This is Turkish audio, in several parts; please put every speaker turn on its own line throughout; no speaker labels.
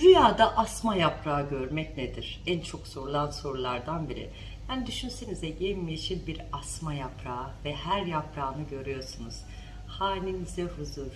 Rüyada asma yaprağı görmek nedir? En çok sorulan sorulardan biri. Yani düşünsenize yemyeşil bir asma yaprağı ve her yaprağını görüyorsunuz. Hanenize huzur,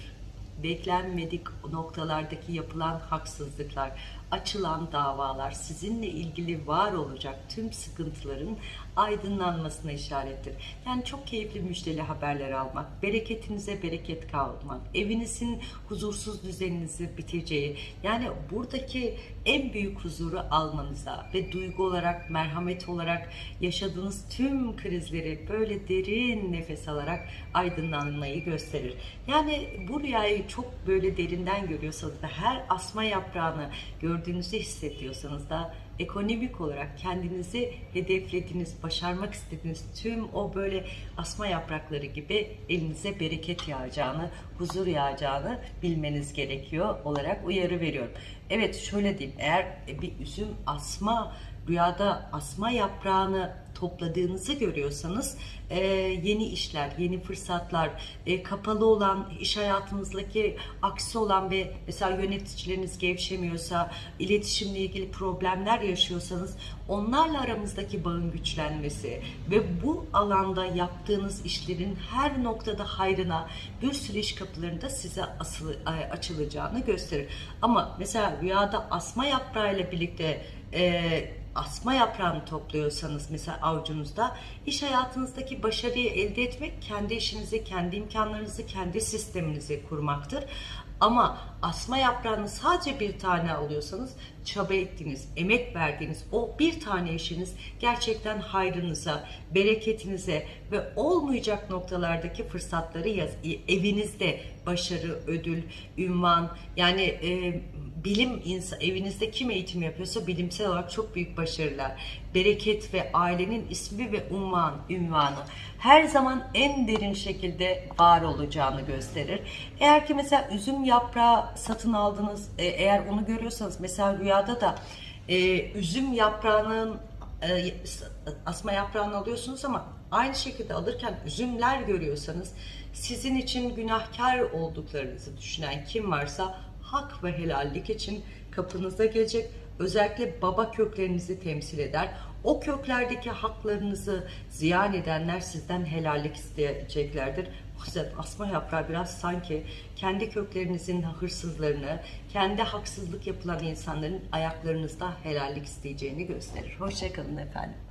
beklenmedik noktalardaki yapılan haksızlıklar, açılan davalar, sizinle ilgili var olacak tüm sıkıntıların aydınlanmasına işarettir. Yani çok keyifli müjdeli haberler almak, bereketinize bereket kavurmak, evinizin huzursuz düzeninizi biteceği, yani buradaki en büyük huzuru almanıza ve duygu olarak, merhamet olarak yaşadığınız tüm krizleri böyle derin nefes alarak aydınlanmayı gösterir. Yani bu rüyayı çok böyle derinden görüyorsanız da her asma yaprağını gördüğünüzü hissediyorsanız da ekonomik olarak kendinizi hedeflediğiniz, başarmak istediğiniz tüm o böyle asma yaprakları gibi elinize bereket yağacağını, huzur yağacağını bilmeniz gerekiyor olarak uyarı veriyorum. Evet şöyle diyeyim eğer bir üzüm asma rüyada asma yaprağını topladığınızı görüyorsanız e, yeni işler, yeni fırsatlar, e, kapalı olan iş hayatınızdaki aksi olan ve mesela yöneticileriniz gevşemiyorsa, iletişimle ilgili problemler yaşıyorsanız onlarla aramızdaki bağın güçlenmesi ve bu alanda yaptığınız işlerin her noktada hayrına bir sürü iş kapılarında size asılı, e, açılacağını gösterir. Ama mesela rüyada asma yaprağıyla birlikte e, asma yaprağını topluyorsanız mesela avucunuzda iş hayatınızdaki başarıyı elde etmek kendi işinizi, kendi imkanlarınızı, kendi sisteminizi kurmaktır. Ama asma yaprağını sadece bir tane alıyorsanız çaba ettiğiniz, emek verdiğiniz o bir tane işiniz gerçekten hayrınıza, bereketinize ve olmayacak noktalardaki fırsatları yaz, evinizde başarı, ödül, ünvan yani e, bilim insan evinizde kim eğitim yapıyorsa bilimsel olarak çok büyük başarılar, bereket ve ailenin ismi ve unvan, ünvanı her zaman en derin şekilde var olacağını gösterir. Eğer ki mesela üzüm yaprağı satın aldınız, e, eğer onu görüyorsanız. Mesela rüyada da e, üzüm yaprağının e, asma yaprağını alıyorsunuz ama aynı şekilde alırken üzümler görüyorsanız sizin için günahkar olduklarınızı düşünen kim varsa hak ve helallik için kapınıza gelecek. Özellikle baba köklerinizi temsil eder. O köklerdeki haklarınızı ziyan edenler sizden helallik isteyeceklerdir. O yüzden asma yaprağı biraz sanki kendi köklerinizin hırsızlarını, kendi haksızlık yapılan insanların ayaklarınızda helallik isteyeceğini gösterir. Hoşçakalın efendim.